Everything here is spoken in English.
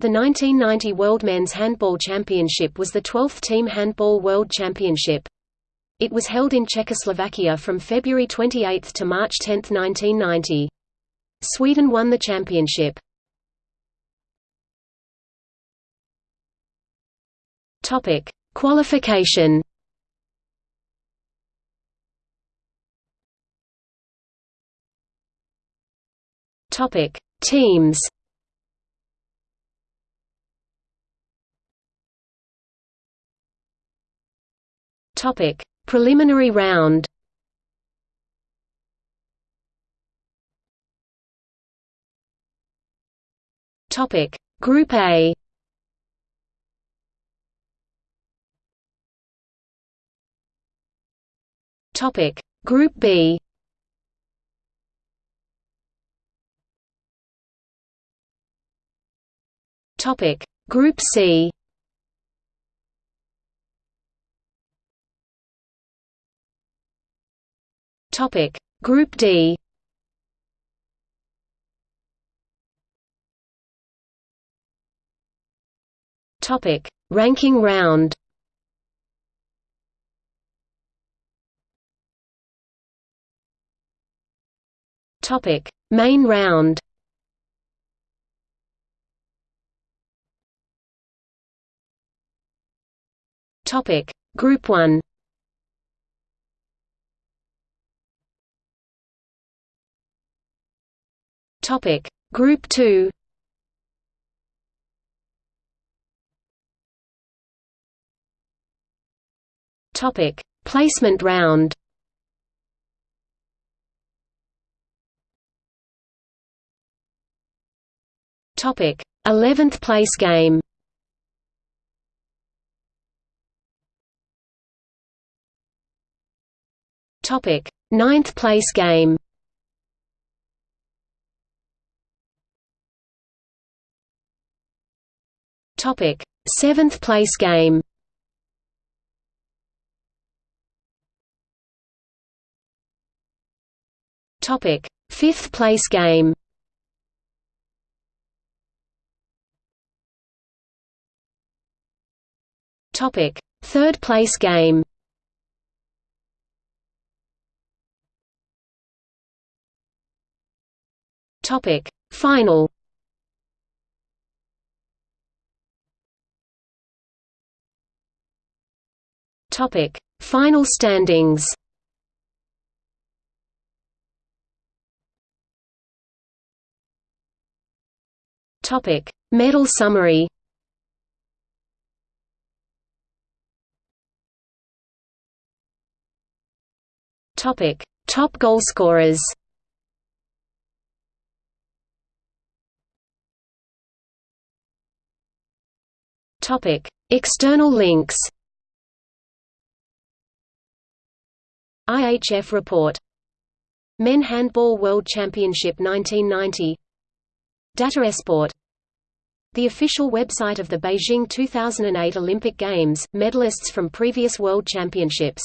The 1990 World Men's Handball Championship was the 12th Team Handball World Championship. It was held in Czechoslovakia from February 28 to March 10, 1990. Sweden won the championship. Topic: Qualification. Topic: Teams. Topic: Preliminary round. Topic: Group A. Topic: Group B. Topic: Group C. Topic: Group D. Topic: Ranking round. Topic: Main round. Topic: Group 1. Topic: Group 2. Topic: Placement round. Topic: 11th place game. Topic: Ninth place game. Topic: Seventh place game. Topic: Fifth place game. Topic: Third place game. Topic: Final. Topic: Final standings. Topic: Medal summary. Topic: Top goalscorers. Topic: External links. IHF report. Men Handball World Championship 1990. Data Esport. The official website of the Beijing 2008 Olympic Games, medalists from previous World Championships